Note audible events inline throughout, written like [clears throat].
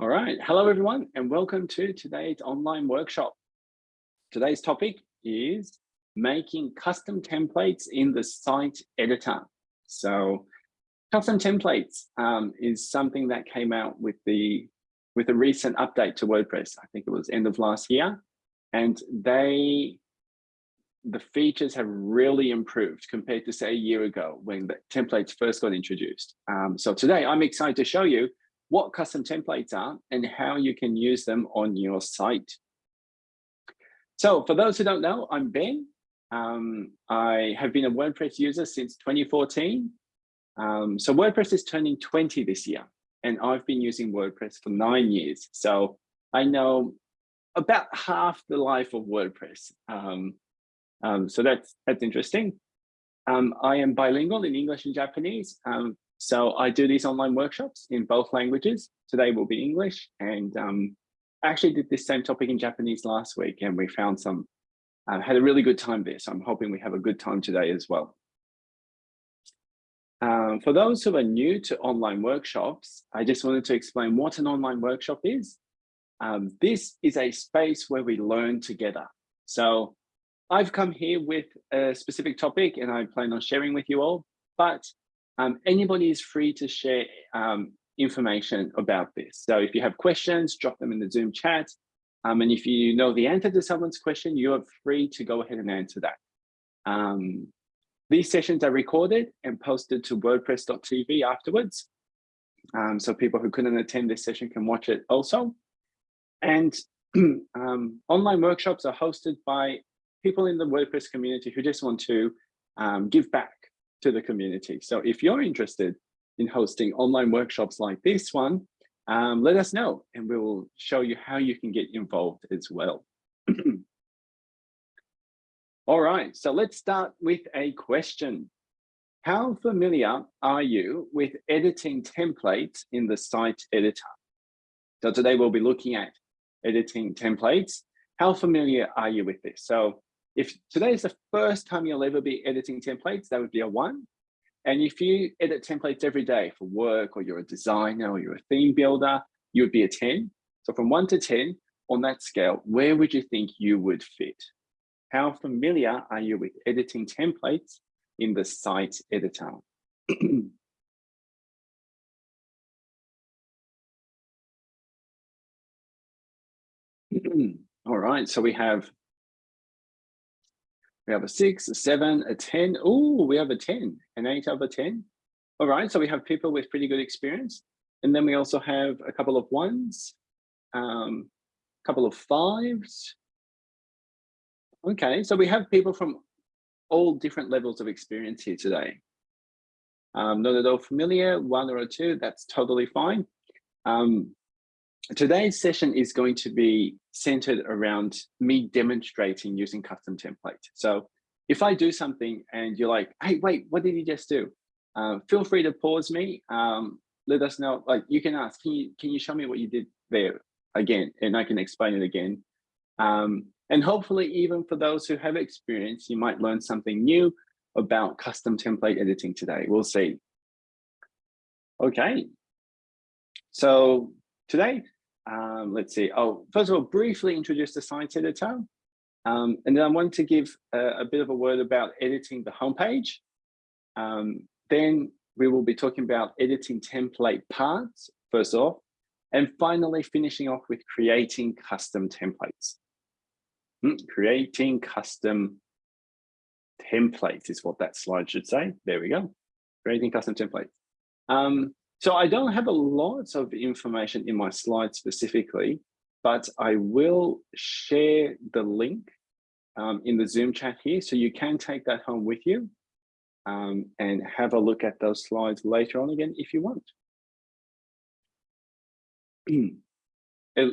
All right, hello everyone and welcome to today's online workshop. Today's topic is making custom templates in the site editor. So custom templates um, is something that came out with the with a recent update to WordPress. I think it was end of last year. And they the features have really improved compared to say a year ago when the templates first got introduced. Um, so today I'm excited to show you what custom templates are and how you can use them on your site. So for those who don't know, I'm Ben. Um, I have been a WordPress user since 2014. Um, so WordPress is turning 20 this year, and I've been using WordPress for nine years. So I know about half the life of WordPress. Um, um so that's that's interesting. Um, I am bilingual in English and Japanese. So I do these online workshops in both languages. Today will be English and um, I actually did this same topic in Japanese last week and we found some, uh, had a really good time there. So I'm hoping we have a good time today as well. Um, for those who are new to online workshops, I just wanted to explain what an online workshop is. Um, this is a space where we learn together. So I've come here with a specific topic and I plan on sharing with you all, but um, anybody is free to share um, information about this. So if you have questions, drop them in the Zoom chat. Um, and if you know the answer to someone's question, you're free to go ahead and answer that. Um, these sessions are recorded and posted to wordpress.tv afterwards. Um, so people who couldn't attend this session can watch it also. And [clears throat] um, online workshops are hosted by people in the WordPress community who just want to give back to the community. So if you're interested in hosting online workshops like this one, um, let us know and we will show you how you can get involved as well. [clears throat] All right, so let's start with a question. How familiar are you with editing templates in the site editor? So today we'll be looking at editing templates. How familiar are you with this? So if today is the first time you'll ever be editing templates, that would be a one. And if you edit templates every day for work, or you're a designer, or you're a theme builder, you would be a 10. So from one to 10 on that scale, where would you think you would fit? How familiar are you with editing templates in the site editor? [clears throat] All right, so we have we have a six, a seven, a 10. Oh, we have a 10, an eight over 10. All right, so we have people with pretty good experience. And then we also have a couple of ones, um, a couple of fives. Okay, so we have people from all different levels of experience here today. Um, not at all familiar, one or two, that's totally fine. Um, Today's session is going to be centered around me demonstrating using custom template. So if I do something and you're like, hey, wait, what did you just do? Uh, feel free to pause me. Um, let us know, like you can ask, can you, can you show me what you did there again? And I can explain it again. Um, and hopefully even for those who have experience, you might learn something new about custom template editing today. We'll see. Okay. So today um, let's see. Oh, first of all, briefly introduce the site editor. Um, and then I want to give a, a, bit of a word about editing the homepage. Um, then we will be talking about editing template parts, first off, and finally finishing off with creating custom templates. Hmm, creating custom templates is what that slide should say. There we go. Creating custom templates. Um, so I don't have a lot of information in my slide specifically, but I will share the link um, in the Zoom chat here. So you can take that home with you um, and have a look at those slides later on again if you want. [clears throat]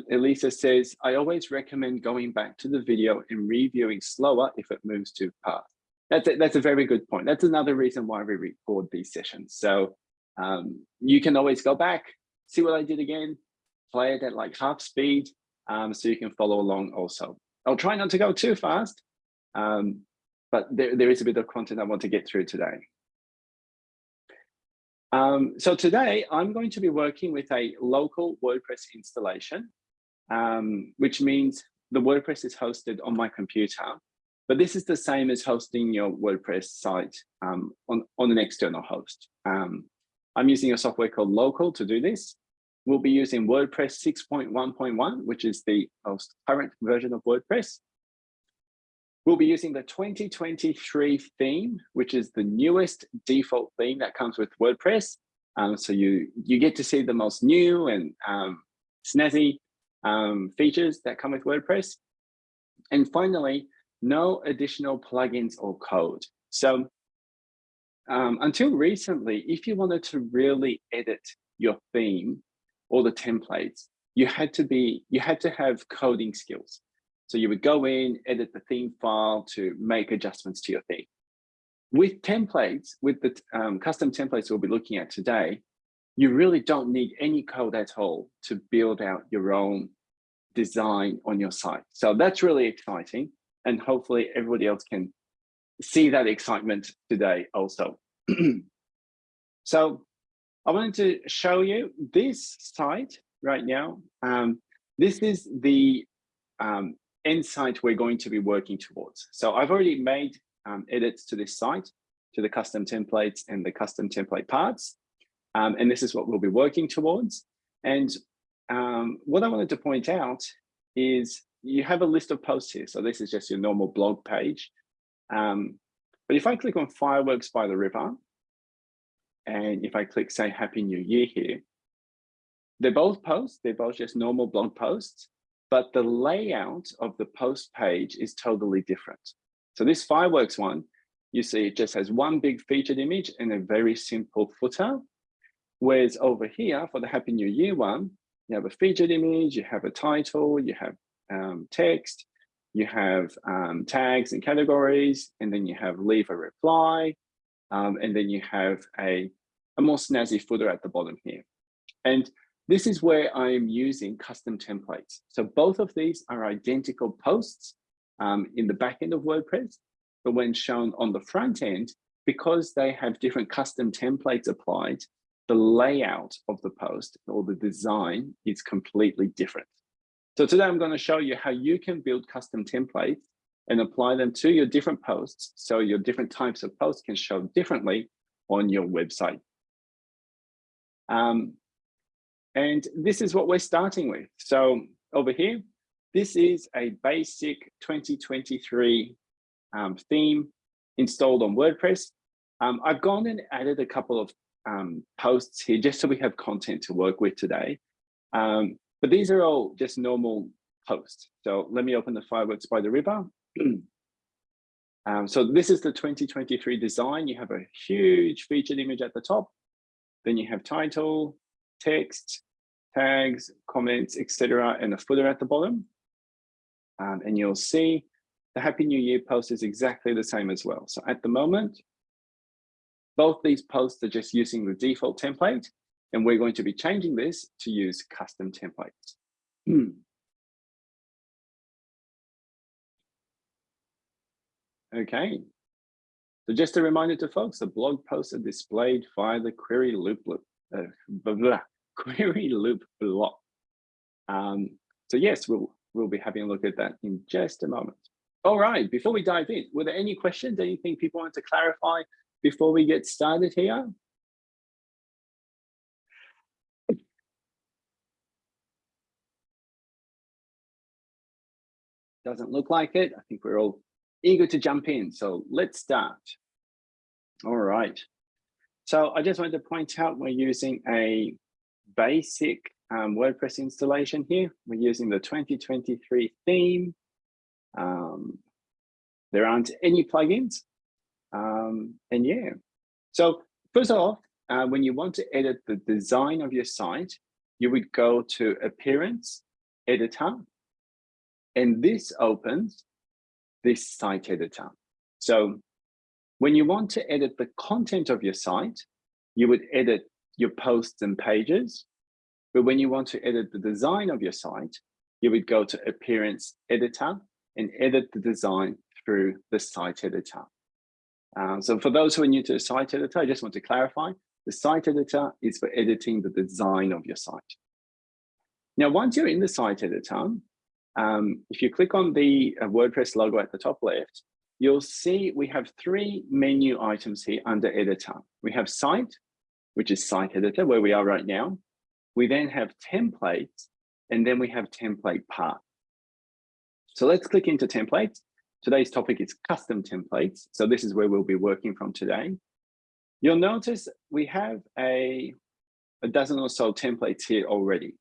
Elisa says, I always recommend going back to the video and reviewing slower if it moves too fast. That's a, that's a very good point. That's another reason why we record these sessions. So um, you can always go back, see what I did again, play it at like half speed um, so you can follow along also. I'll try not to go too fast, um, but there, there is a bit of content I want to get through today. Um, so today I'm going to be working with a local WordPress installation, um, which means the WordPress is hosted on my computer, but this is the same as hosting your WordPress site um, on, on an external host. I'm using a software called Local to do this. We'll be using WordPress 6.1.1, which is the most current version of WordPress. We'll be using the 2023 theme, which is the newest default theme that comes with WordPress. Um, so you, you get to see the most new and um, snazzy um, features that come with WordPress. And finally, no additional plugins or code. So um, until recently, if you wanted to really edit your theme or the templates, you had to be, you had to have coding skills. So you would go in, edit the theme file to make adjustments to your theme. With templates, with the um, custom templates we'll be looking at today, you really don't need any code at all to build out your own design on your site. So that's really exciting. And hopefully everybody else can see that excitement today also. [clears throat] so I wanted to show you this site right now. Um, this is the um, end site we're going to be working towards. So I've already made um, edits to this site, to the custom templates and the custom template parts. Um, and this is what we'll be working towards. And um, what I wanted to point out is you have a list of posts here. So this is just your normal blog page. Um, but if I click on Fireworks by the River, and if I click say Happy New Year here, they're both posts, they're both just normal blog posts but the layout of the post page is totally different. So this fireworks one, you see it just has one big featured image and a very simple footer. Whereas over here for the Happy New Year one, you have a featured image, you have a title, you have um, text, you have um, tags and categories, and then you have leave a reply, um, and then you have a, a more snazzy footer at the bottom here. And this is where I'm using custom templates. So both of these are identical posts um, in the back end of WordPress, but when shown on the front end, because they have different custom templates applied, the layout of the post or the design is completely different. So today I'm going to show you how you can build custom templates and apply them to your different posts so your different types of posts can show differently on your website. Um, and this is what we're starting with. So over here, this is a basic 2023 um, theme installed on WordPress. Um, I've gone and added a couple of um, posts here just so we have content to work with today. Um, but these are all just normal posts. So let me open the fireworks by the river. [clears throat] Um, so this is the 2023 design. You have a huge featured image at the top. Then you have title, text, tags, comments, etc., and a footer at the bottom. Um, and you'll see the Happy New Year post is exactly the same as well. So at the moment, both these posts are just using the default template, and we're going to be changing this to use custom templates. Hmm. Okay, so just a reminder to folks, the blog posts are displayed via the query loop, loop uh, blah, blah, [laughs] query loop block. Um, so yes, we'll, we'll be having a look at that in just a moment. All right, before we dive in, were there any questions, anything people want to clarify before we get started here? Doesn't look like it. I think we're all eager to jump in. So let's start. All right. So I just wanted to point out we're using a basic um, WordPress installation here. We're using the 2023 theme. Um, there aren't any plugins. Um, and yeah, so first off, uh, when you want to edit the design of your site, you would go to Appearance, Editor, and this opens this site editor. So when you want to edit the content of your site, you would edit your posts and pages. But when you want to edit the design of your site, you would go to Appearance Editor and edit the design through the site editor. Um, so for those who are new to the site editor, I just want to clarify, The site editor is for editing the design of your site. Now, once you're in the site editor, um, if you click on the uh, WordPress logo at the top left, you'll see we have three menu items here under editor. We have site, which is site editor, where we are right now. We then have templates, and then we have template parts. So let's click into templates. Today's topic is custom templates. So this is where we'll be working from today. You'll notice we have a, a dozen or so templates here already.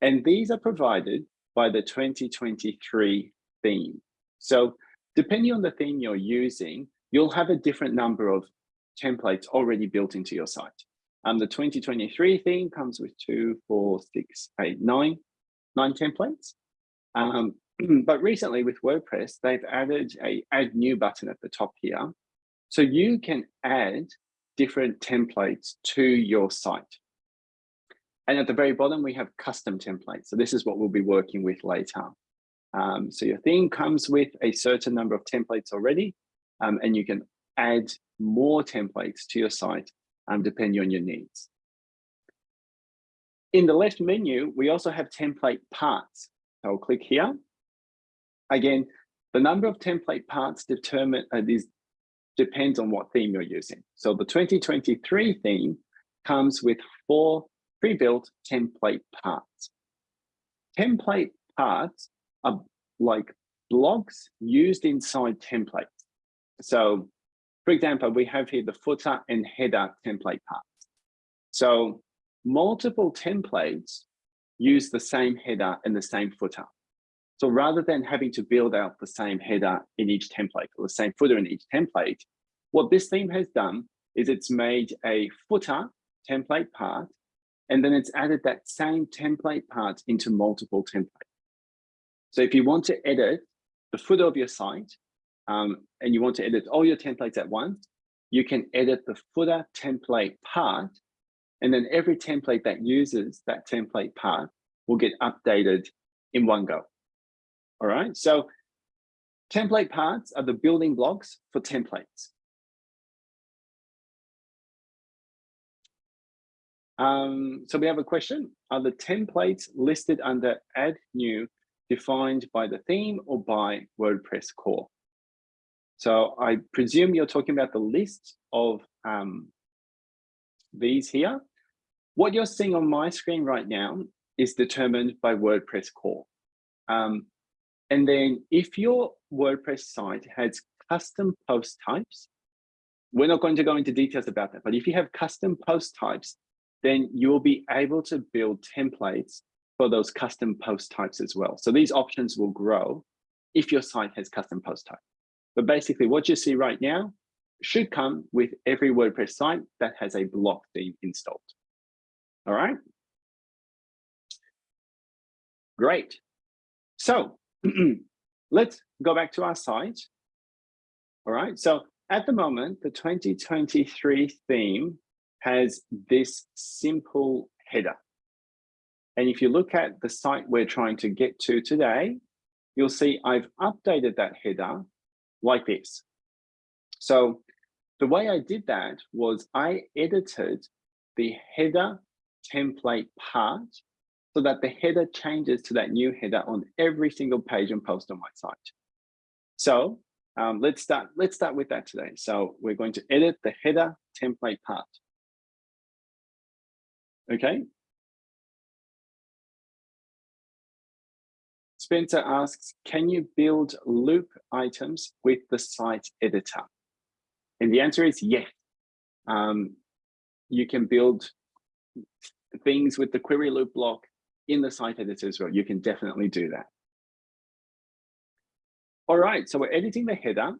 And these are provided by the 2023 theme. So depending on the theme you're using, you'll have a different number of templates already built into your site. Um, the 2023 theme comes with two, four, six, eight, nine, nine templates. Um, [clears throat] but recently with WordPress, they've added a add new button at the top here. So you can add different templates to your site. And at the very bottom, we have custom templates. So this is what we'll be working with later. Um, so your theme comes with a certain number of templates already, um, and you can add more templates to your site um, depending on your needs. In the left menu, we also have template parts. So I'll click here. Again, the number of template parts determine uh, these depends on what theme you're using. So the 2023 theme comes with four pre-built template parts. Template parts are like blocks used inside templates. So for example, we have here the footer and header template parts. So multiple templates use the same header and the same footer. So rather than having to build out the same header in each template or the same footer in each template, what this theme has done is it's made a footer template part, and then it's added that same template part into multiple templates. So if you want to edit the footer of your site, um, and you want to edit all your templates at once, you can edit the footer template part, and then every template that uses that template part will get updated in one go. All right, so template parts are the building blocks for templates. Um, so we have a question. Are the templates listed under add new defined by the theme or by WordPress core? So I presume you're talking about the list of um, these here. What you're seeing on my screen right now is determined by WordPress core. Um, and then if your WordPress site has custom post types, we're not going to go into details about that, but if you have custom post types, then you'll be able to build templates for those custom post types as well. So these options will grow if your site has custom post type. But basically what you see right now should come with every WordPress site that has a block theme installed. All right. Great. So [clears throat] let's go back to our site. All right. So at the moment, the 2023 theme has this simple header. And if you look at the site we're trying to get to today, you'll see I've updated that header like this. So the way I did that was I edited the header template part so that the header changes to that new header on every single page and post on my site. So um, let's start. Let's start with that today. So we're going to edit the header template part. Okay. Spencer asks, can you build loop items with the site editor? And the answer is yes. Um, you can build things with the query loop block in the site editor as well. You can definitely do that. All right, so we're editing the header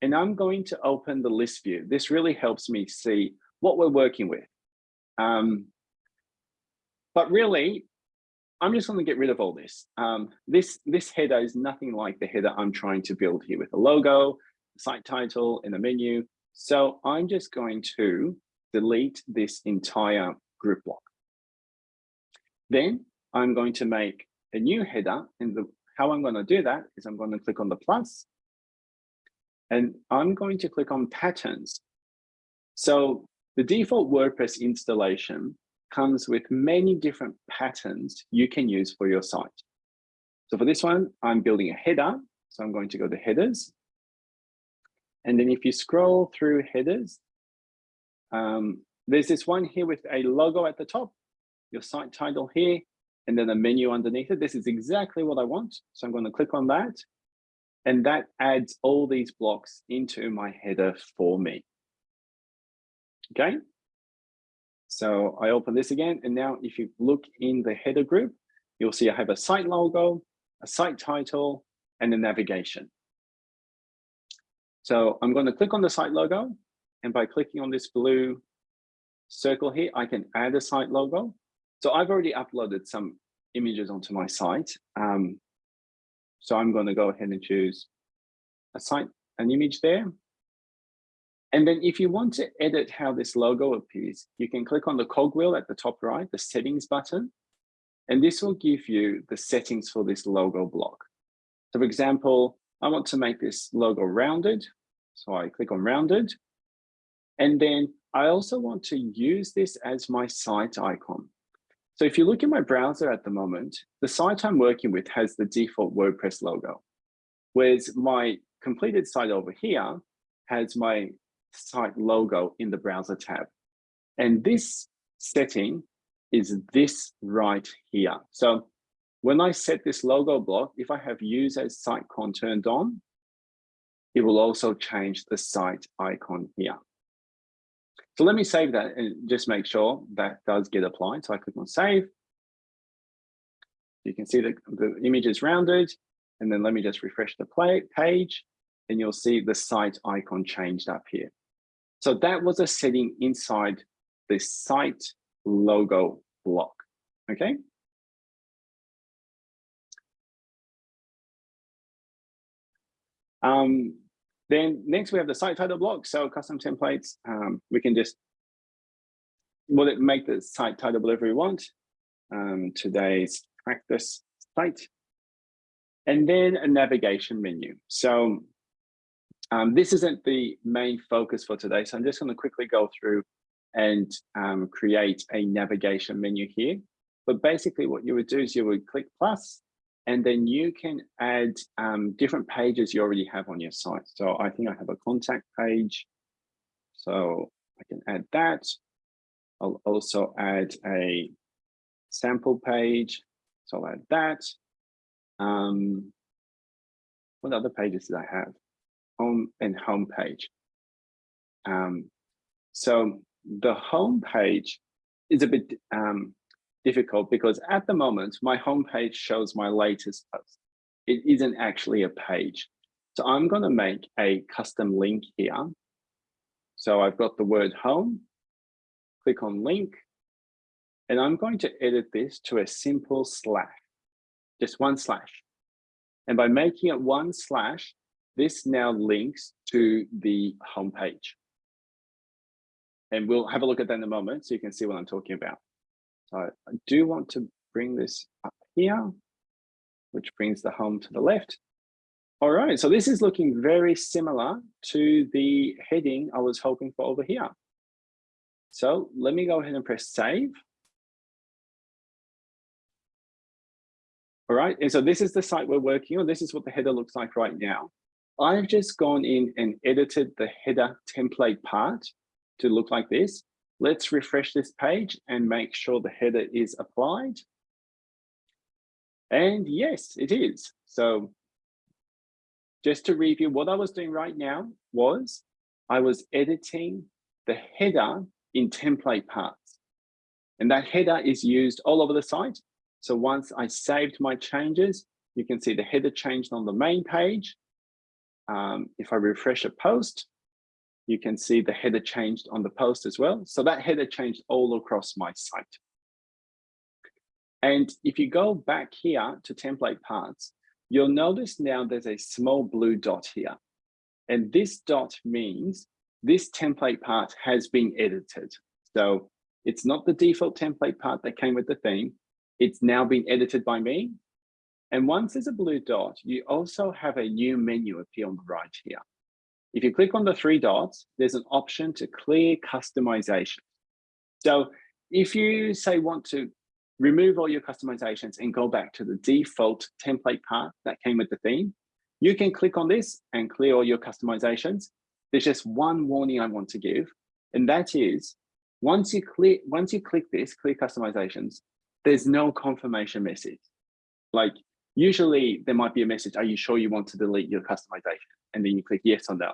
and I'm going to open the list view. This really helps me see what we're working with. Um, but really, I'm just going to get rid of all this. Um, this. This header is nothing like the header I'm trying to build here with a logo, site title, and a menu. So I'm just going to delete this entire group block. Then I'm going to make a new header. And the, how I'm going to do that is I'm going to click on the plus, and I'm going to click on patterns. So the default WordPress installation comes with many different patterns you can use for your site. So for this one, I'm building a header. So I'm going to go to headers. And then if you scroll through headers, um, there's this one here with a logo at the top, your site title here, and then a menu underneath it. This is exactly what I want. So I'm going to click on that. And that adds all these blocks into my header for me. Okay. So I open this again. And now if you look in the header group, you'll see I have a site logo, a site title, and a navigation. So I'm going to click on the site logo. And by clicking on this blue circle here, I can add a site logo. So I've already uploaded some images onto my site. Um, so I'm going to go ahead and choose a site, an image there. And then if you want to edit how this logo appears, you can click on the cogwheel at the top right, the settings button, and this will give you the settings for this logo block. So for example, I want to make this logo rounded. So I click on rounded. And then I also want to use this as my site icon. So if you look in my browser at the moment, the site I'm working with has the default WordPress logo, whereas my completed site over here has my site logo in the browser tab. And this setting is this right here. So when I set this logo block, if I have use as site icon turned on, it will also change the site icon here. So let me save that and just make sure that does get applied. So I click on save. You can see that the image is rounded. And then let me just refresh the page and you'll see the site icon changed up here. So that was a setting inside the site logo block, okay? Um, then next we have the site title block. So custom templates, um, we can just will it make the site title whatever we want. Um, today's practice site. And then a navigation menu. So um, this isn't the main focus for today. So I'm just going to quickly go through and um, create a navigation menu here. But basically what you would do is you would click plus and then you can add um, different pages you already have on your site. So I think I have a contact page. So I can add that. I'll also add a sample page. So I'll add that. Um, what other pages did I have? Home and home page. Um, so the home page is a bit um, difficult because at the moment, my homepage shows my latest post. It isn't actually a page. So I'm going to make a custom link here. So I've got the word home, click on link, and I'm going to edit this to a simple slash, just one slash. And by making it one slash, this now links to the homepage. And we'll have a look at that in a moment so you can see what I'm talking about. So I do want to bring this up here, which brings the home to the left. All right, so this is looking very similar to the heading I was hoping for over here. So let me go ahead and press save. All right, and so this is the site we're working on. This is what the header looks like right now. I've just gone in and edited the header template part to look like this. Let's refresh this page and make sure the header is applied. And yes, it is. So just to review, what I was doing right now was I was editing the header in template parts. And that header is used all over the site. So once I saved my changes, you can see the header changed on the main page. Um, if I refresh a post, you can see the header changed on the post as well. So that header changed all across my site. And if you go back here to template parts, you'll notice now there's a small blue dot here. And this dot means this template part has been edited. So it's not the default template part that came with the theme. It's now been edited by me. And once there's a blue dot, you also have a new menu appear on the right here. if you click on the three dots, there's an option to clear customization. So if you say want to remove all your customizations and go back to the default template part that came with the theme, you can click on this and clear all your customizations. There's just one warning I want to give, and that is once you click once you click this, clear customizations, there's no confirmation message. Like usually there might be a message, are you sure you want to delete your customization? And then you click yes or no.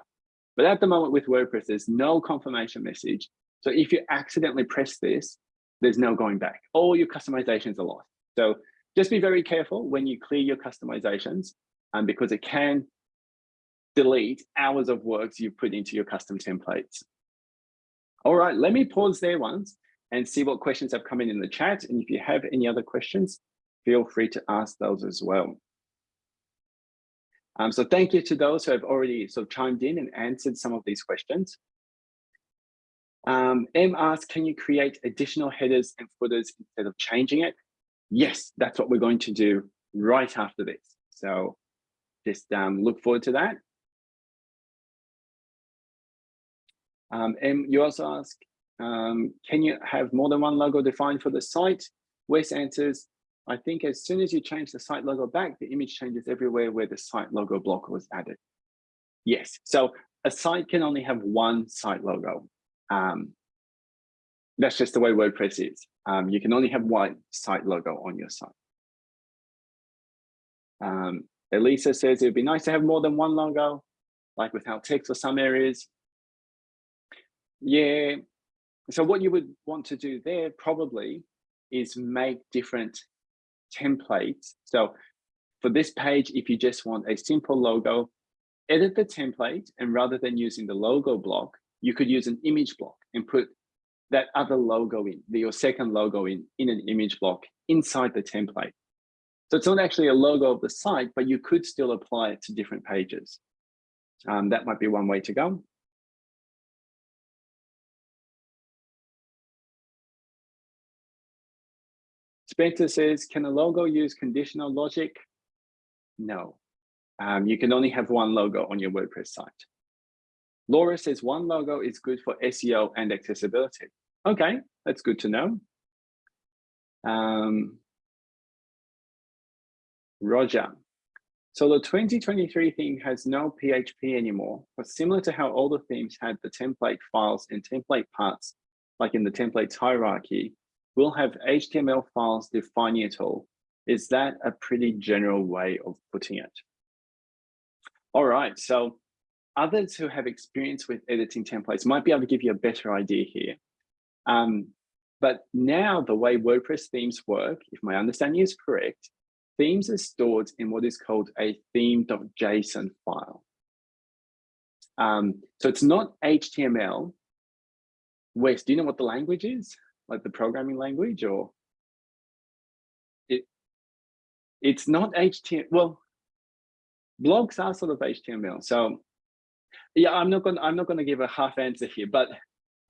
But at the moment with WordPress, there's no confirmation message. So if you accidentally press this, there's no going back. All your customizations are lost. So just be very careful when you clear your customizations um, because it can delete hours of work you've put into your custom templates. All right, let me pause there once and see what questions have come in in the chat. And if you have any other questions, feel free to ask those as well. Um, so thank you to those who have already sort of chimed in and answered some of these questions. Um, M asks, can you create additional headers and footers instead of changing it? Yes, that's what we're going to do right after this. So just um, look forward to that. Um, M, you also ask, um, can you have more than one logo defined for the site? Wes answers, I think as soon as you change the site logo back, the image changes everywhere where the site logo block was added. Yes, so a site can only have one site logo. Um, that's just the way WordPress is. Um, you can only have one site logo on your site. Um, Elisa says it would be nice to have more than one logo, like without text for some areas. Yeah, so what you would want to do there probably is make different templates. So for this page, if you just want a simple logo, edit the template and rather than using the logo block, you could use an image block and put that other logo in, the, your second logo in, in an image block inside the template. So it's not actually a logo of the site, but you could still apply it to different pages. Um, that might be one way to go. Spencer says, can a logo use conditional logic? No, um, you can only have one logo on your WordPress site. Laura says one logo is good for SEO and accessibility. Okay, that's good to know. Um, Roger. So the 2023 theme has no PHP anymore, but similar to how older themes had the template files and template parts, like in the templates hierarchy, we'll have HTML files defining it all. Is that a pretty general way of putting it? All right, so others who have experience with editing templates might be able to give you a better idea here. Um, but now the way WordPress themes work, if my understanding is correct, themes are stored in what is called a theme.json file. Um, so it's not HTML. Wes, do you know what the language is? Like the programming language or it it's not HTML. Well, blocks are sort of HTML. So yeah, I'm not gonna I'm not to give a half answer here, but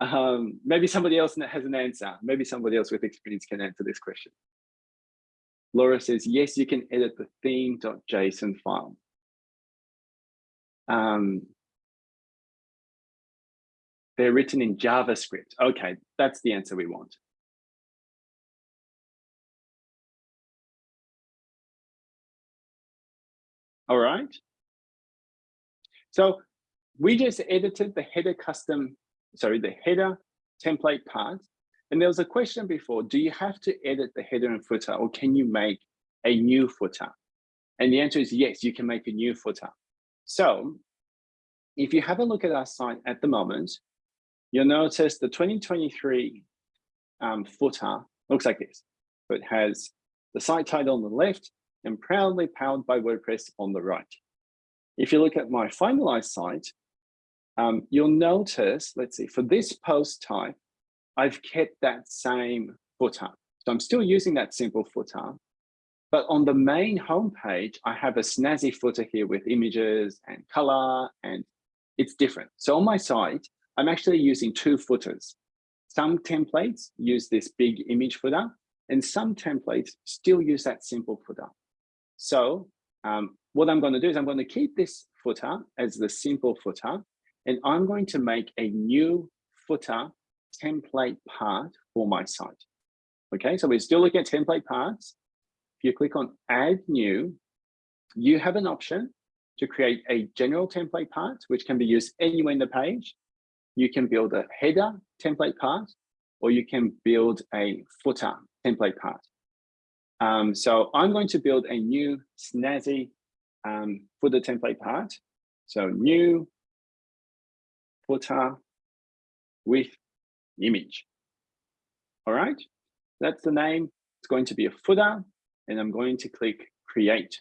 um, maybe somebody else has an answer. Maybe somebody else with experience can answer this question. Laura says, yes, you can edit the theme.json file. Um, they're written in JavaScript. Okay, that's the answer we want. All right. So we just edited the header custom, sorry, the header template part. And there was a question before, do you have to edit the header and footer or can you make a new footer? And the answer is yes, you can make a new footer. So if you have a look at our site at the moment, you'll notice the 2023 um, footer looks like this. So it has the site title on the left and proudly powered by WordPress on the right. If you look at my finalized site, um, you'll notice, let's see, for this post type, I've kept that same footer. So I'm still using that simple footer, but on the main homepage, I have a snazzy footer here with images and color, and it's different. So on my site, I'm actually using two footers. Some templates use this big image footer and some templates still use that simple footer. So um, what I'm going to do is I'm going to keep this footer as the simple footer. and I'm going to make a new footer template part for my site. Okay, so we're still looking at template parts. If you click on add new, you have an option to create a general template part, which can be used anywhere in the page. You can build a header template part, or you can build a footer template part. Um, so I'm going to build a new snazzy um, footer template part. So new footer with image. All right, that's the name. It's going to be a footer, and I'm going to click create.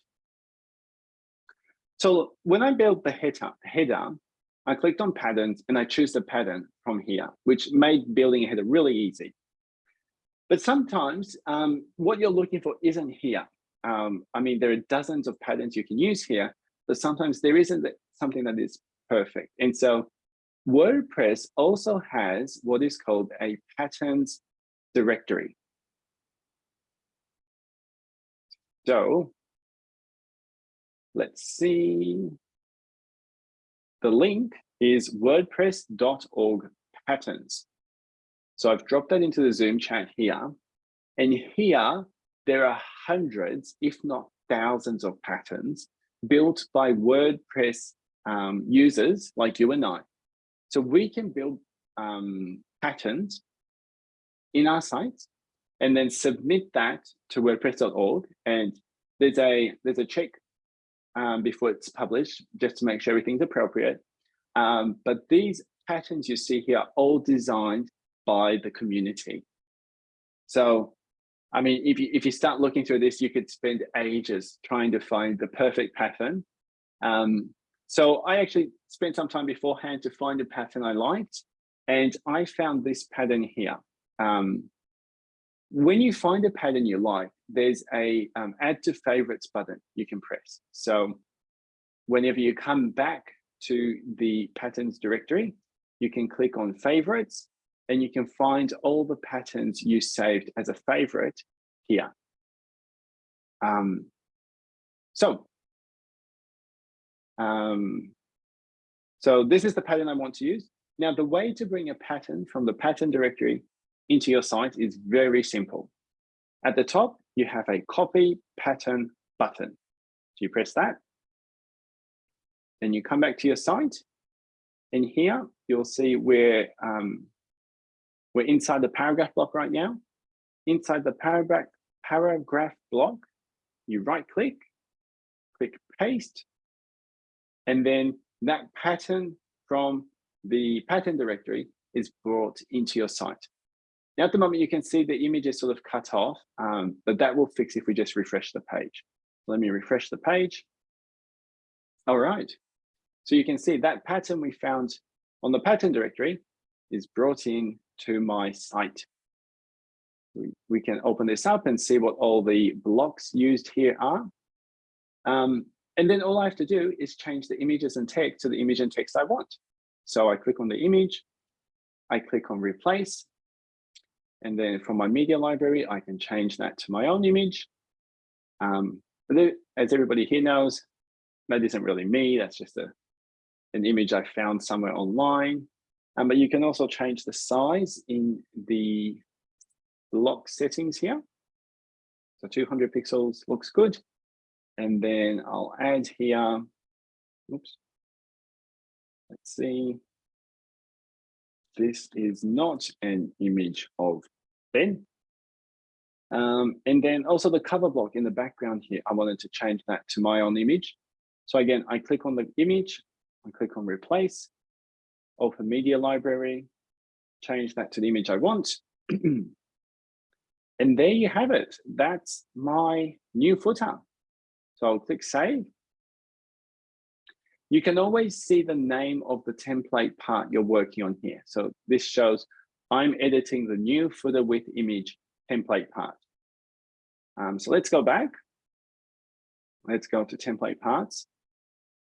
So when I build the header, header, I clicked on patterns and I choose the pattern from here, which made building a header really easy. But sometimes um, what you're looking for isn't here. Um, I mean, there are dozens of patterns you can use here, but sometimes there isn't something that is perfect. And so WordPress also has what is called a patterns directory. So let's see. The link is wordpress.org patterns. So I've dropped that into the Zoom chat here. And here, there are hundreds, if not thousands of patterns built by WordPress um, users like you and I. So we can build um, patterns in our sites and then submit that to WordPress.org. And there's a there's a check um, before it's published just to make sure everything's appropriate. Um, but these patterns you see here are all designed by the community. So, I mean, if you, if you start looking through this, you could spend ages trying to find the perfect pattern. Um, so I actually spent some time beforehand to find a pattern I liked, and I found this pattern here. Um, when you find a pattern you like, there's a um, add to favorites button you can press. So whenever you come back to the patterns directory, you can click on favorites and you can find all the patterns you saved as a favorite here. Um, so um, so this is the pattern I want to use. Now, the way to bring a pattern from the pattern directory into your site is very simple. At the top, you have a copy pattern button. So you press that. Then you come back to your site. And here you'll see where um, we're inside the paragraph block right now. Inside the paragraph, paragraph block, you right click, click paste, and then that pattern from the pattern directory is brought into your site. Now, at the moment, you can see the image is sort of cut off, um, but that will fix if we just refresh the page. Let me refresh the page. All right. So you can see that pattern we found on the pattern directory is brought in to my site. We, we can open this up and see what all the blocks used here are. Um, and then all I have to do is change the images and text to the image and text I want. So I click on the image, I click on replace, and then from my media library, I can change that to my own image. Um, as everybody here knows, that isn't really me, that's just a, an image I found somewhere online. Um, but you can also change the size in the block settings here. So 200 pixels looks good. And then I'll add here, oops, let's see. This is not an image of Ben. Um, and then also the cover block in the background here, I wanted to change that to my own image. So again, I click on the image, I click on replace, open media library, change that to the image I want. [clears throat] and there you have it. That's my new footer. So I'll click save. You can always see the name of the template part you're working on here. So this shows I'm editing the new footer with image template part. Um, so let's go back. Let's go to template parts.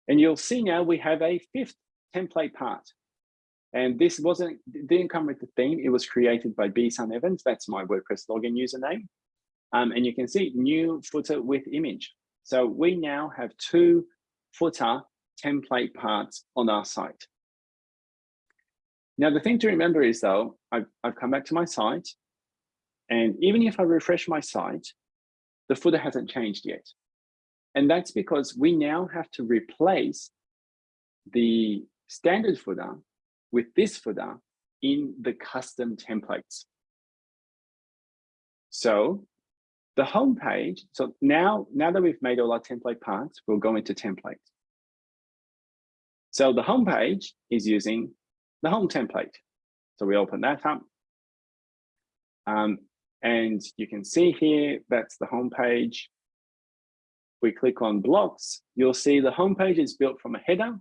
And you'll see now we have a fifth template part. And this wasn't didn't come with the theme. It was created by B Sun Evans. That's my WordPress login username. Um, and you can see new footer with image. So we now have two footer template parts on our site. Now, the thing to remember is though, I've, I've come back to my site and even if I refresh my site, the footer hasn't changed yet. And that's because we now have to replace the standard footer with this footer in the custom templates. So the home page, so now, now that we've made all our template parts, we'll go into templates. So the home page is using the home template. So we open that up. Um, and you can see here, that's the home page. We click on blocks, you'll see the home page is built from a header,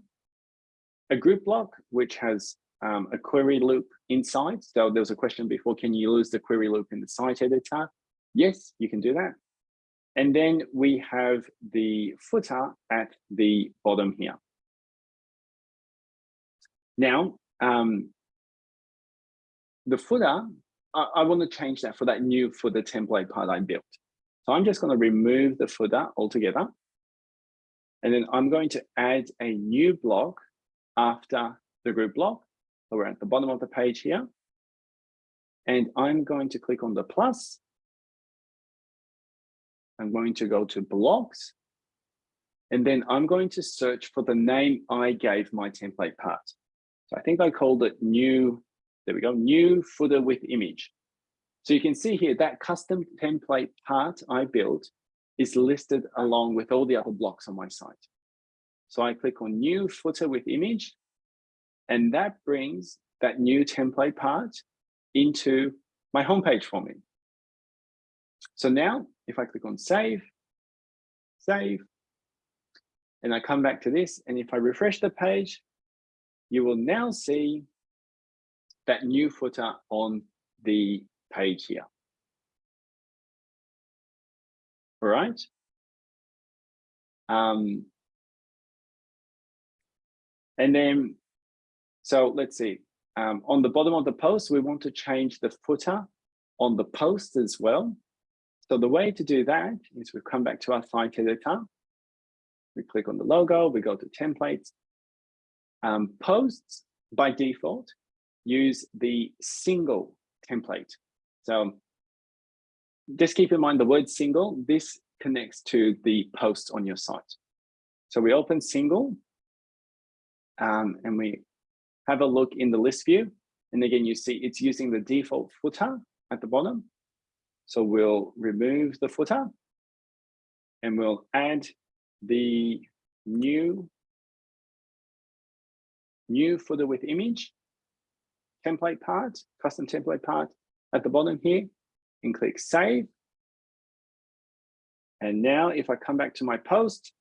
a group block, which has um, a query loop inside. So there was a question before, can you use the query loop in the site editor? Yes, you can do that. And then we have the footer at the bottom here. Now, um, the footer, I, I want to change that for that new footer template part I built. So I'm just going to remove the footer altogether. And then I'm going to add a new block after the group block. So we're at the bottom of the page here. And I'm going to click on the plus. I'm going to go to blocks. And then I'm going to search for the name I gave my template part. So I think I called it new, there we go, new footer with image. So you can see here that custom template part I built is listed along with all the other blocks on my site. So I click on new footer with image, and that brings that new template part into my homepage for me. So now if I click on save, save, and I come back to this, and if I refresh the page, you will now see that new footer on the page here. All right. Um, and then, so let's see, um, on the bottom of the post, we want to change the footer on the post as well. So the way to do that is we come back to our site editor. We click on the logo, we go to templates, um, posts by default use the single template. So just keep in mind the word single, this connects to the post on your site. So we open single um, and we have a look in the list view. And again, you see it's using the default footer at the bottom. So we'll remove the footer and we'll add the new new footer with image template part, custom template part at the bottom here and click save. And now if I come back to my post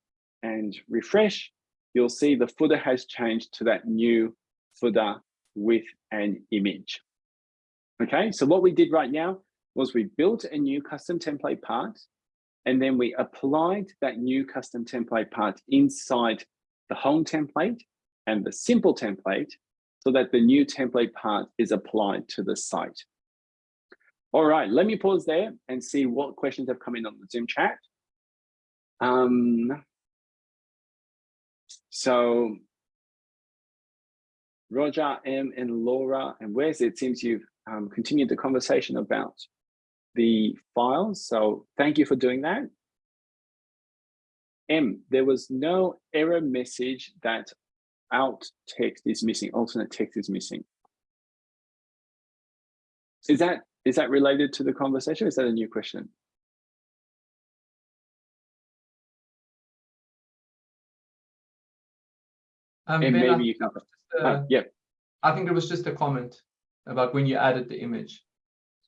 and refresh, you'll see the footer has changed to that new footer with an image. Okay, so what we did right now was we built a new custom template part and then we applied that new custom template part inside the home template and the single template so that the new template part is applied to the site. All right, let me pause there and see what questions have come in on the Zoom chat. Um, so Roger, M, and Laura, and Wes, it seems you've um, continued the conversation about the files. So thank you for doing that. M, there was no error message that alt text is missing, alternate text is missing. Is that is that related to the conversation? is that a new question? Um, and ben, maybe you can. Uh, yeah. I think it was just a comment about when you added the image.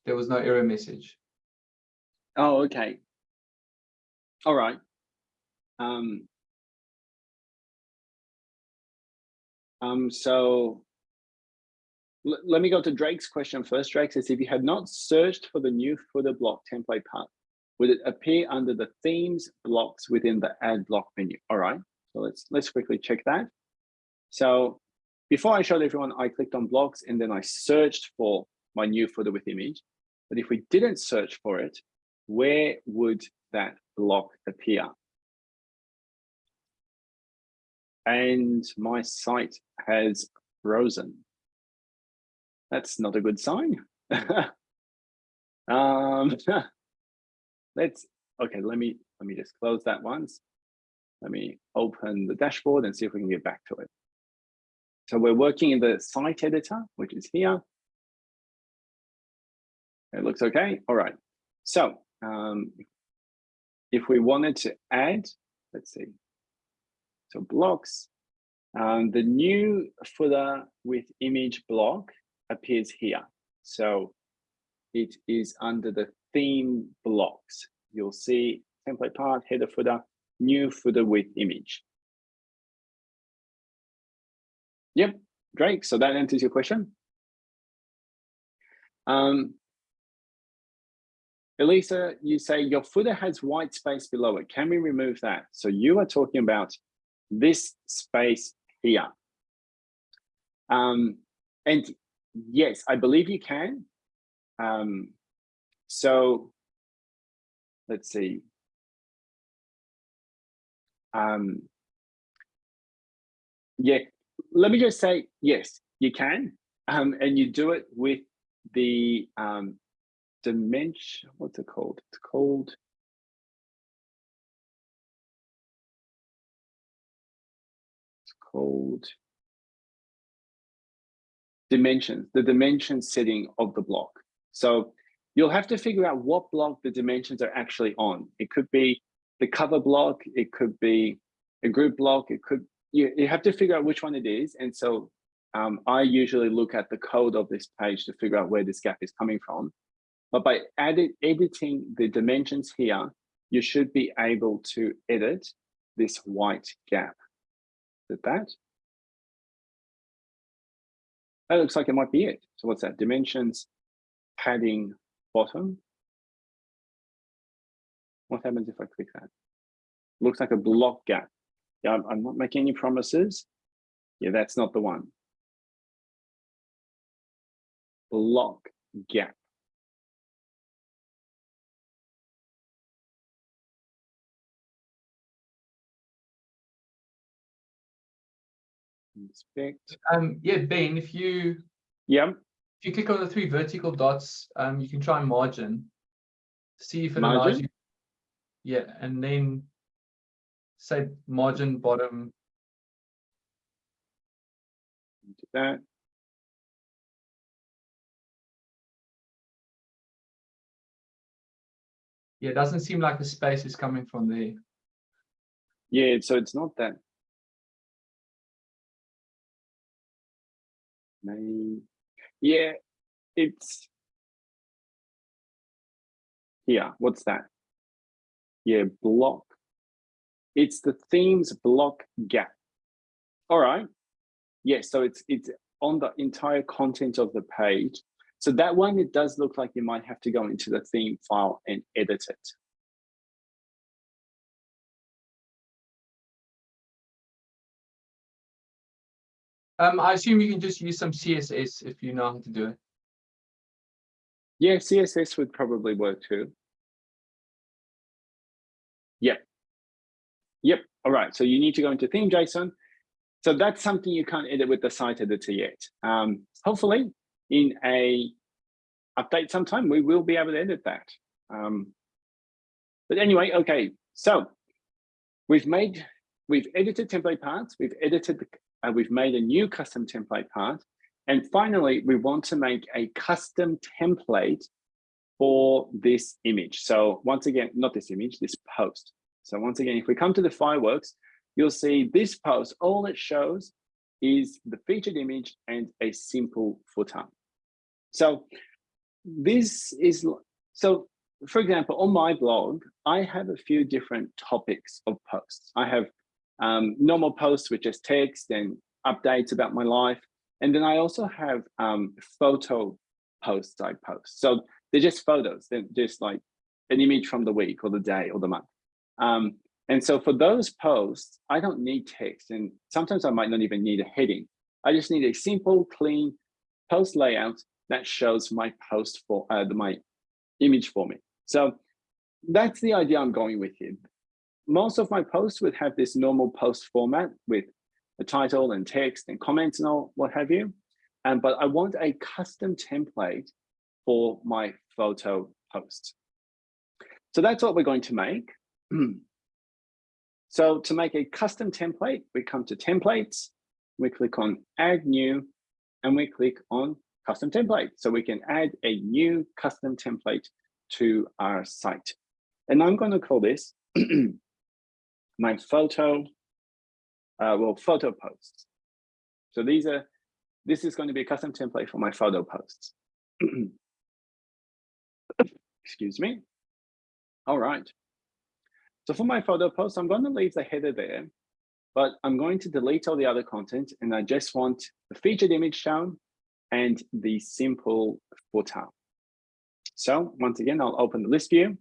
There was no error message. Oh, okay. All right. Um, Um, so let me go to Drake's question first. Drake says, if you had not searched for the new footer block template part, would it appear under the themes blocks within the add block menu? All right, so let's let's quickly check that. So before I showed everyone, I clicked on blocks and then I searched for my new footer with image. But if we didn't search for it, where would that block appear? And my site has frozen. That's not a good sign. [laughs] um, [laughs] let's, okay, let me, let me just close that once. Let me open the dashboard and see if we can get back to it. So we're working in the site editor, which is here. It looks okay. All right. So um, if we wanted to add, let's see. So blocks, um, the new footer with image block appears here. So it is under the theme blocks. You'll see template part, header footer, new footer with image. Yep, great. So that answers your question. Um, Elisa, you say your footer has white space below it. Can we remove that? So you are talking about this space here. Um, and yes, I believe you can. Um, so let's see. Um, yeah, let me just say, yes, you can. Um, and you do it with the um, dimension, what's it called? It's called called dimensions, the dimension setting of the block. So you'll have to figure out what block the dimensions are actually on. It could be the cover block, it could be a group block, it could, you, you have to figure out which one it is. And so um, I usually look at the code of this page to figure out where this gap is coming from. But by edit, editing the dimensions here, you should be able to edit this white gap. Is that? That looks like it might be it. So what's that? Dimensions, padding, bottom. What happens if I click that? Looks like a block gap. Yeah, I'm, I'm not making any promises. Yeah, that's not the one. Block gap. Inspect. Um, yeah, Ben, if you yeah, if you click on the three vertical dots, um, you can try margin, see if it margin? allows you. Yeah, and then say margin bottom. Do that. Yeah, it doesn't seem like the space is coming from there. Yeah, so it's not that Main. Yeah, it's here. What's that? Yeah, block. It's the themes block gap. All right. Yes, yeah, so it's it's on the entire content of the page. So that one, it does look like you might have to go into the theme file and edit it. Um, I assume you can just use some CSS if you know how to do it. Yeah, CSS would probably work too. Yep. Yep. All right. So you need to go into theme JSON. So that's something you can't edit with the site editor yet. Um, hopefully in a update sometime, we will be able to edit that. Um, but anyway, okay. So we've made, we've edited template parts. We've edited the uh, we've made a new custom template part. And finally, we want to make a custom template for this image. So once again, not this image, this post. So once again, if we come to the fireworks, you'll see this post, all it shows is the featured image and a simple footer. So this is, so for example, on my blog, I have a few different topics of posts. I have um, normal posts with just text and updates about my life. And then I also have um, photo posts I post. So they're just photos. They're just like an image from the week or the day or the month. Um, and so for those posts, I don't need text. And sometimes I might not even need a heading. I just need a simple, clean post layout that shows my post for uh, my image for me. So that's the idea I'm going with here most of my posts would have this normal post format with a title and text and comments and all what have you. and but I want a custom template for my photo post. So that's what we're going to make. [clears throat] so to make a custom template, we come to templates, we click on add new, and we click on custom template. So we can add a new custom template to our site. And I'm going to call this [clears throat] my photo, uh, well, photo posts. So these are, this is going to be a custom template for my photo posts. [clears throat] Excuse me. All right. So for my photo post, I'm going to leave the header there, but I'm going to delete all the other content and I just want the featured image shown and the simple footer. So once again, I'll open the list view.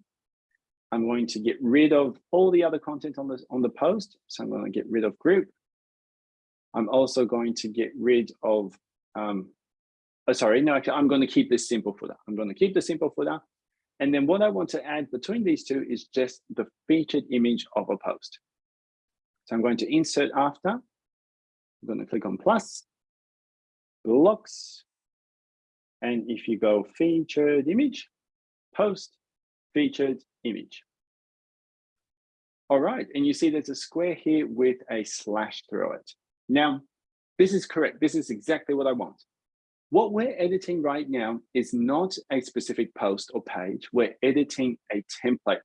I'm going to get rid of all the other content on the, on the post. So I'm going to get rid of group. I'm also going to get rid of, um, oh, sorry, no, I'm going to keep this simple footer. I'm going to keep the simple footer. And then what I want to add between these two is just the featured image of a post. So I'm going to insert after. I'm going to click on plus, blocks. And if you go featured image, post, featured image. All right, and you see there's a square here with a slash through it. Now, this is correct. This is exactly what I want. What we're editing right now is not a specific post or page. We're editing a template.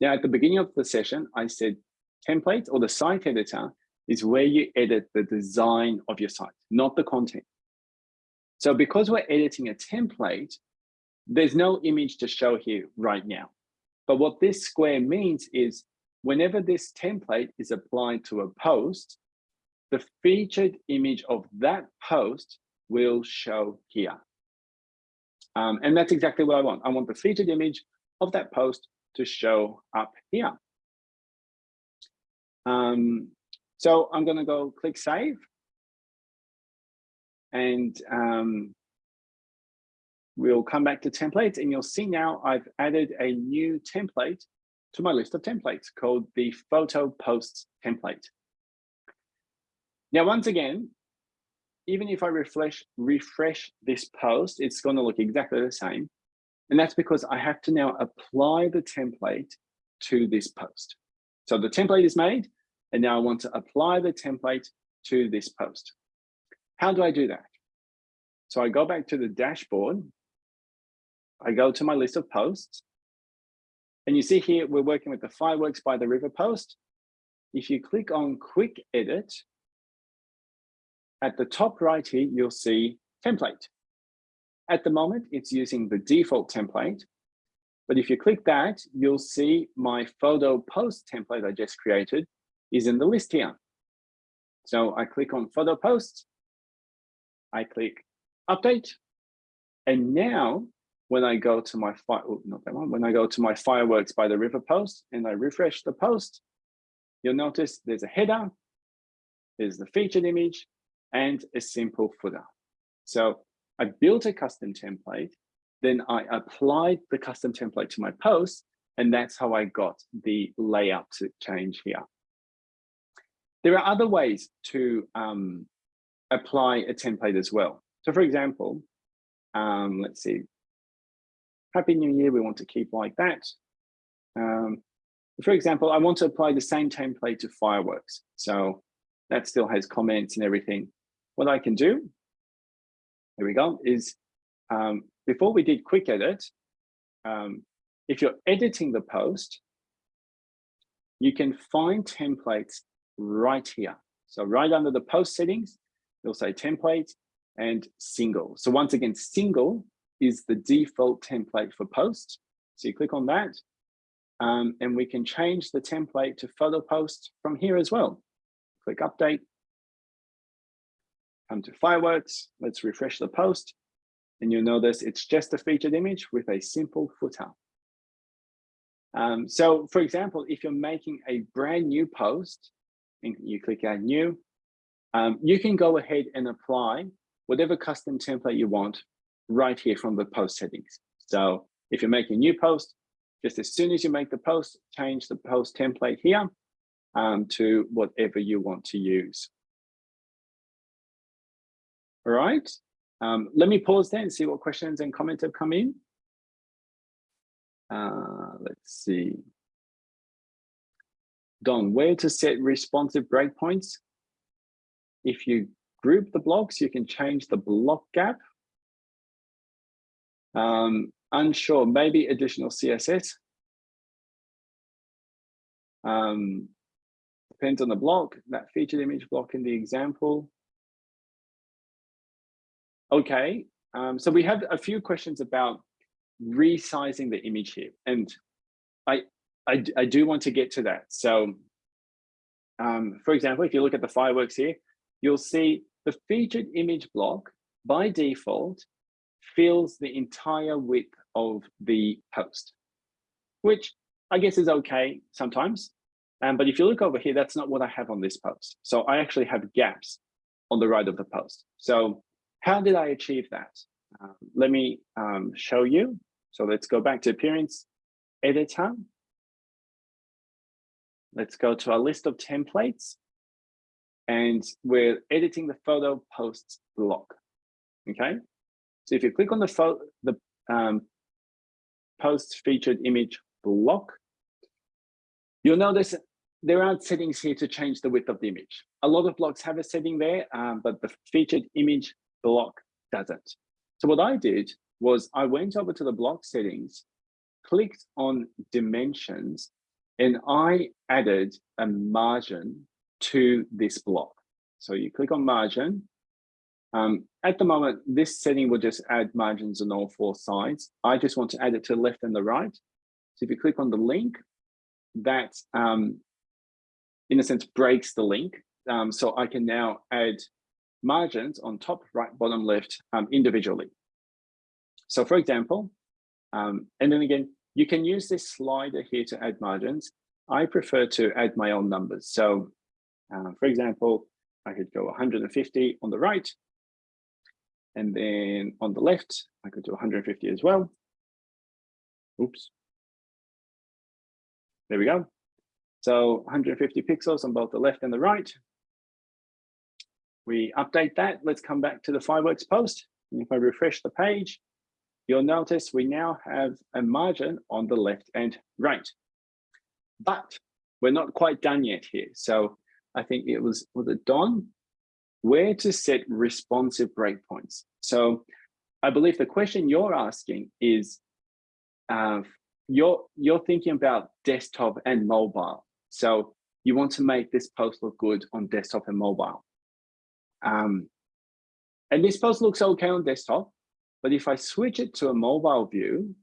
Now, at the beginning of the session, I said template or the site editor is where you edit the design of your site, not the content. So because we're editing a template, there's no image to show here right now. But what this square means is whenever this template is applied to a post, the featured image of that post will show here. Um, and that's exactly what I want. I want the featured image of that post to show up here. Um, so I'm going to go click save. And um, we'll come back to templates and you'll see now I've added a new template to my list of templates called the photo posts template. Now, once again, even if I refresh, refresh this post, it's going to look exactly the same. And that's because I have to now apply the template to this post. So the template is made, and now I want to apply the template to this post. How do I do that? So I go back to the dashboard. I go to my list of posts. And you see here, we're working with the fireworks by the river post. If you click on quick edit, at the top right here, you'll see template. At the moment, it's using the default template. But if you click that, you'll see my photo post template I just created is in the list here. So I click on photo post, I click update, and now when I go to my fire, oh, not that one, when I go to my fireworks by the river post and I refresh the post, you'll notice there's a header, there's the featured image, and a simple footer. So I built a custom template, then I applied the custom template to my post, and that's how I got the layout to change here. There are other ways to um, apply a template as well. So for example, um, let's see, Happy New Year, we want to keep like that. Um, for example, I want to apply the same template to fireworks. So that still has comments and everything. What I can do, here we go, is um, before we did quick edit, um, if you're editing the post, you can find templates right here. So right under the post settings, you'll say template and single. So once again, single is the default template for posts. So you click on that um, and we can change the template to photo post from here as well. Click update come to fireworks. Let's refresh the post. And you'll notice it's just a featured image with a simple footer. Um, so for example, if you're making a brand new post and you click add new, um, you can go ahead and apply whatever custom template you want right here from the post settings. So if you're making a new post, just as soon as you make the post, change the post template here um, to whatever you want to use. All right. Um, let me pause there and see what questions and comments have come in. Uh, let's see. Don, where to set responsive breakpoints? If you group the blocks, you can change the block gap. Um, unsure, maybe additional CSS. Um, depends on the block, that featured image block in the example. Okay, um, so we have a few questions about resizing the image here. And I, I, I do want to get to that. So um, for example, if you look at the fireworks here, you'll see the featured image block by default fills the entire width of the post, which I guess is okay sometimes. Um, but if you look over here, that's not what I have on this post. So I actually have gaps on the right of the post. So how did I achieve that? Um, let me um, show you. So let's go back to appearance editor. Let's go to our list of templates and we're editing the photo posts block. Okay, so if you click on the the um, post featured image block, you'll notice there aren't settings here to change the width of the image. A lot of blocks have a setting there, um, but the featured image block doesn't. So what I did was I went over to the block settings, clicked on dimensions, and I added a margin to this block. So you click on margin. Um, at the moment, this setting will just add margins on all four sides. I just want to add it to the left and the right. So if you click on the link, that um, in a sense breaks the link. Um, so I can now add margins on top, right, bottom, left um, individually. So for example, um, and then again, you can use this slider here to add margins. I prefer to add my own numbers. So uh, for example, I could go 150 on the right. And then on the left, I could do 150 as well. Oops. There we go. So 150 pixels on both the left and the right. We update that. Let's come back to the fireworks post. And if I refresh the page, you'll notice we now have a margin on the left and right. But we're not quite done yet here. So I think it was, was it Don? Where to set responsive breakpoints. So I believe the question you're asking is, uh, you're, you're thinking about desktop and mobile. So you want to make this post look good on desktop and mobile. Um, and this post looks okay on desktop, but if I switch it to a mobile view,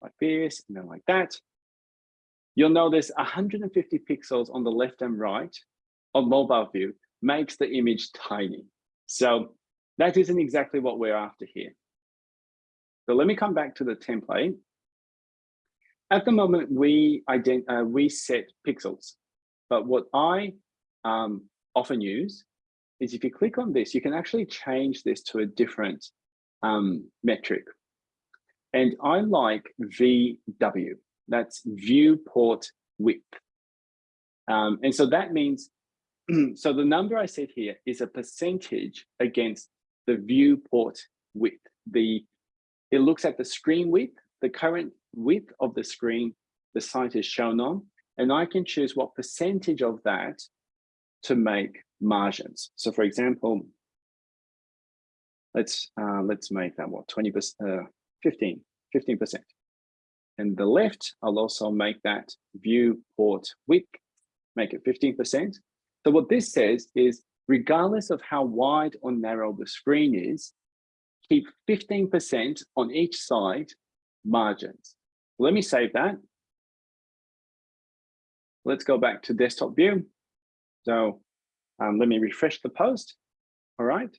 like this, and then like that, you'll notice 150 pixels on the left and right on mobile view makes the image tiny. So that isn't exactly what we're after here. So let me come back to the template. At the moment, we, uh, we set pixels, but what I um, often use is if you click on this, you can actually change this to a different um, metric. And I like VW, that's viewport width. Um, and so that means, [clears throat] so the number I set here is a percentage against the viewport width. The It looks at the screen width, the current width of the screen the site is shown on, and I can choose what percentage of that to make margins. So for example, let's uh, let's make that what 20 percent, uh, 15, 15 percent. And the left, I'll also make that viewport width, make it 15%. So what this says is, regardless of how wide or narrow the screen is, keep 15% on each side margins. Let me save that. Let's go back to desktop view. So um, let me refresh the post. All right.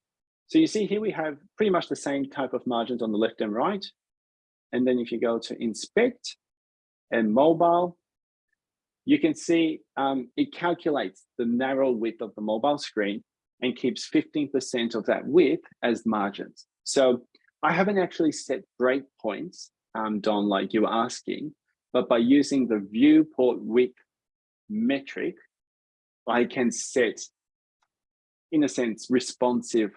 So you see here we have pretty much the same type of margins on the left and right. And then if you go to inspect and mobile, you can see um, it calculates the narrow width of the mobile screen and keeps 15% of that width as margins. So I haven't actually set breakpoints, um, Don, like you were asking, but by using the viewport width metric, I can set, in a sense, responsive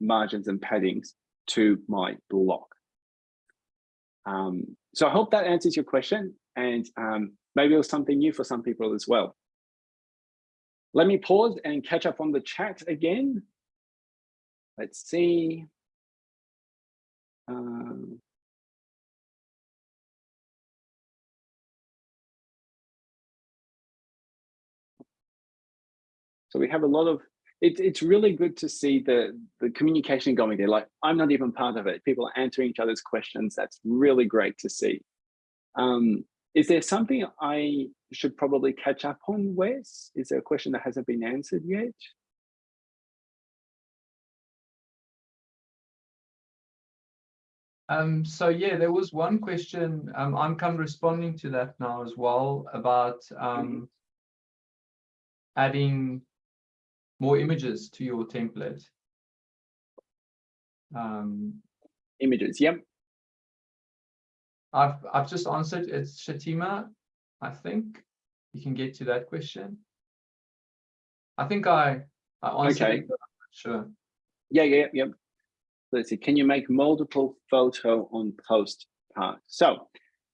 margins and paddings to my block. Um, so I hope that answers your question and um, maybe it was something new for some people as well. Let me pause and catch up on the chat again. Let's see. Um, so we have a lot of it, it's really good to see the the communication going there like i'm not even part of it people are answering each other's questions that's really great to see um, is there something i should probably catch up on wes is there a question that hasn't been answered yet Um, so yeah, there was one question. Um, I'm come responding to that now as well about um, mm -hmm. adding more images to your template. Um, images, yep. I've I've just answered. It's Shatima. I think you can get to that question. I think I I answered okay. it, sure. Yeah, yeah, yeah let's see, can you make multiple photo on post part? So,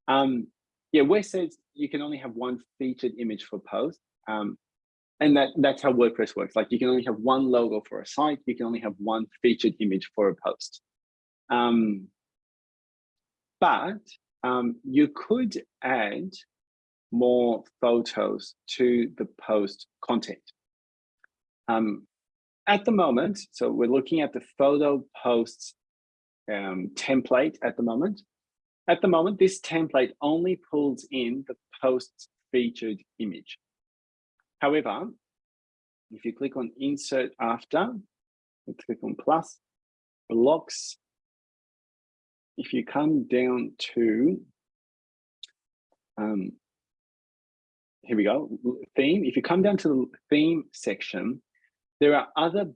um, yeah, Wes says you can only have one featured image for post. Um, and that, that's how WordPress works. Like you can only have one logo for a site. You can only have one featured image for a post. Um, but um, you could add more photos to the post content. Um, at the moment, so we're looking at the photo posts um, template at the moment. At the moment, this template only pulls in the post featured image. However, if you click on insert after, click on plus, blocks, if you come down to, um, here we go, theme, if you come down to the theme section, there are other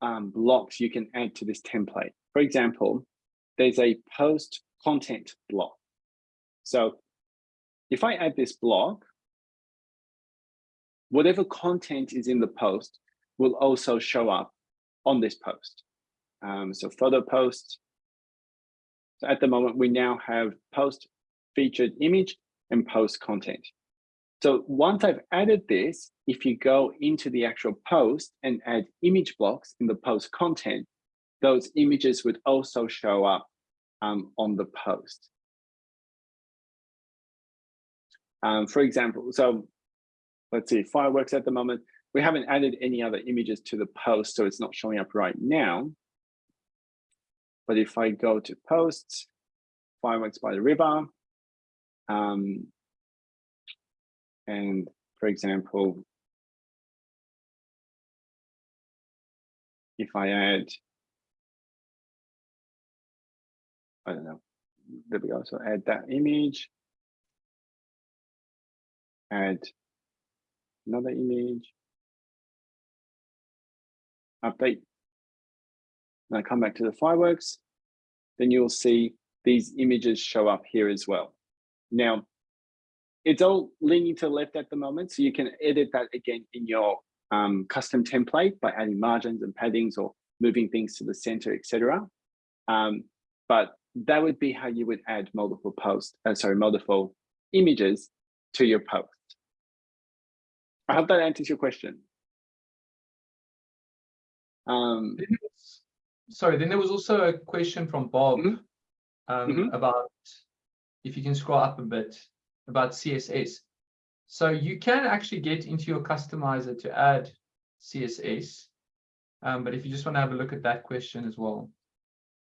um, blocks you can add to this template. For example, there's a post content block. So if I add this block, whatever content is in the post will also show up on this post. Um, so photo post. So at the moment, we now have post featured image and post content. So once I've added this, if you go into the actual post and add image blocks in the post content, those images would also show up um, on the post. Um, for example, so let's see, fireworks at the moment, we haven't added any other images to the post, so it's not showing up right now. But if I go to posts, fireworks by the river, um, and for example, if I add, I don't know, there we go. So add that image, add another image, update. And I come back to the fireworks, then you'll see these images show up here as well. Now, it's all leaning to the left at the moment, so you can edit that again in your um, custom template by adding margins and paddings or moving things to the center, etc. Um, but that would be how you would add multiple posts, uh, sorry, multiple images to your post. I hope that answers your question. Um, sorry, then there was also a question from Bob mm -hmm. Um, mm -hmm. about if you can scroll up a bit about CSS. So you can actually get into your customizer to add CSS. Um, but if you just want to have a look at that question as well.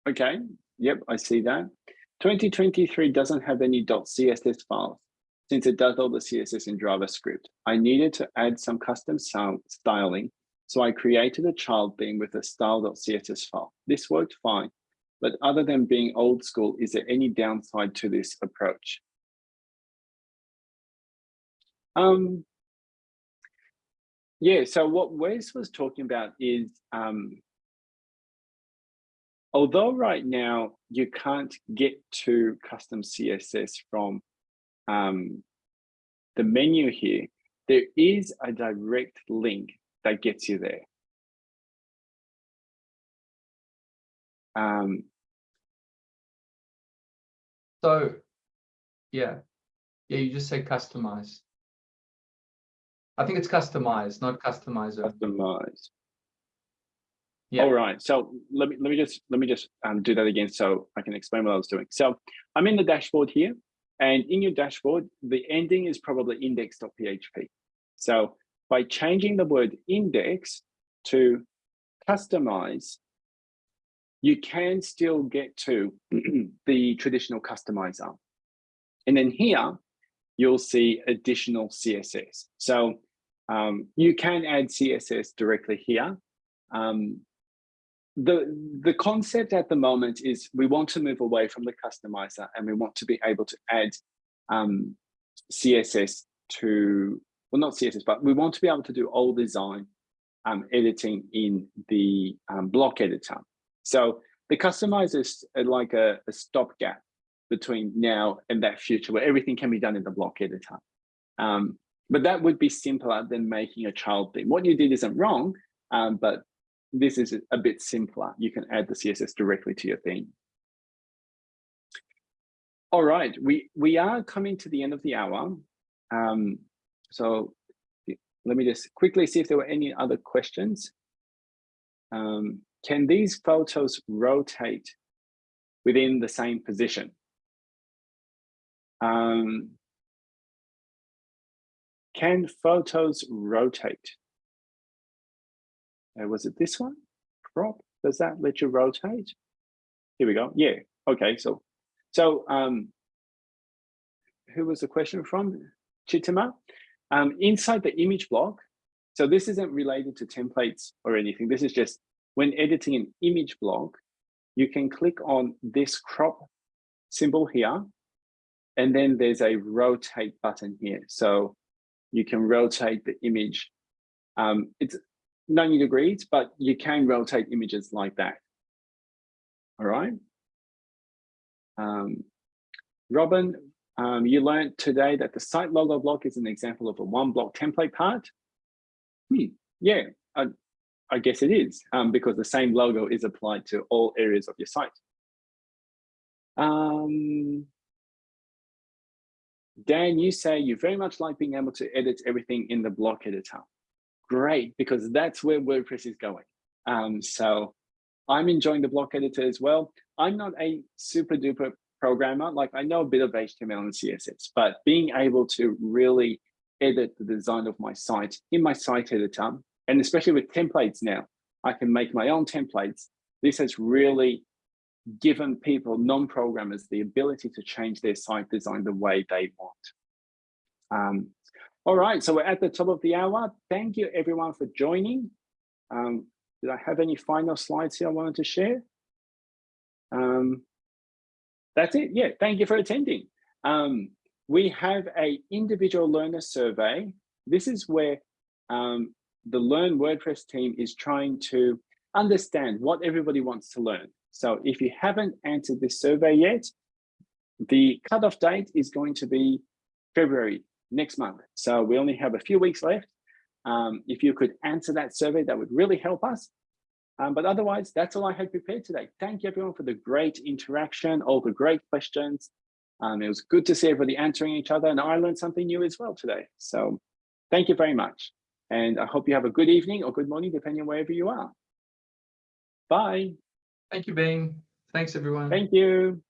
Okay. Yep, I see that. 2023 doesn't have any .css files since it does all the CSS in JavaScript. I needed to add some custom styling, so I created a child theme with a style.css file. This worked fine, but other than being old school, is there any downside to this approach? Um, yeah, so what Wes was talking about is, um, although right now you can't get to custom CSS from um, the menu here, there is a direct link that gets you there. Um, So, yeah, yeah, you just say customize. I think it's customize, not customizer. customize. Yeah. All right. So let me let me just let me just um, do that again so I can explain what I was doing. So I'm in the dashboard here, and in your dashboard, the ending is probably index.php. So by changing the word index to customize, you can still get to [clears throat] the traditional customizer. And then here, you'll see additional CSS. So um, you can add CSS directly here. Um, the, the concept at the moment is we want to move away from the customizer and we want to be able to add um, CSS to, well, not CSS, but we want to be able to do all design um, editing in the um, block editor. So the customizer is like a, a stopgap between now and that future where everything can be done in the block editor. Um, but that would be simpler than making a child theme. What you did isn't wrong, um, but this is a bit simpler. You can add the CSS directly to your theme. All right, we, we are coming to the end of the hour. Um, so let me just quickly see if there were any other questions. Um, can these photos rotate within the same position? Um, can photos rotate? Uh, was it this one? Crop, does that let you rotate? Here we go, yeah, okay, so, so um, who was the question from? Chitima? Um, inside the image block, so this isn't related to templates or anything, this is just when editing an image block, you can click on this crop symbol here, and then there's a rotate button here. So you can rotate the image. Um, it's 90 degrees, but you can rotate images like that. All right. Um, Robin, um, you learned today that the site logo block is an example of a one block template part. Hmm, yeah, I, I guess it is um, because the same logo is applied to all areas of your site. Um, Dan, you say you very much like being able to edit everything in the block editor. Great, because that's where WordPress is going. Um, so I'm enjoying the block editor as well. I'm not a super duper programmer, like I know a bit of HTML and CSS, but being able to really edit the design of my site in my site editor, and especially with templates now, I can make my own templates. This has really given people, non-programmers, the ability to change their site design the way they want. Um, all right, so we're at the top of the hour. Thank you everyone for joining. Um, did I have any final slides here I wanted to share? Um, that's it, yeah, thank you for attending. Um, we have a individual learner survey. This is where um, the Learn WordPress team is trying to understand what everybody wants to learn. So if you haven't answered this survey yet, the cutoff date is going to be February next month. So we only have a few weeks left. Um, if you could answer that survey, that would really help us. Um, but otherwise, that's all I had prepared today. Thank you everyone for the great interaction, all the great questions. Um, it was good to see everybody answering each other and I learned something new as well today. So thank you very much. And I hope you have a good evening or good morning, depending on wherever you are. Bye. Thank you, Bing. Thanks, everyone. Thank you.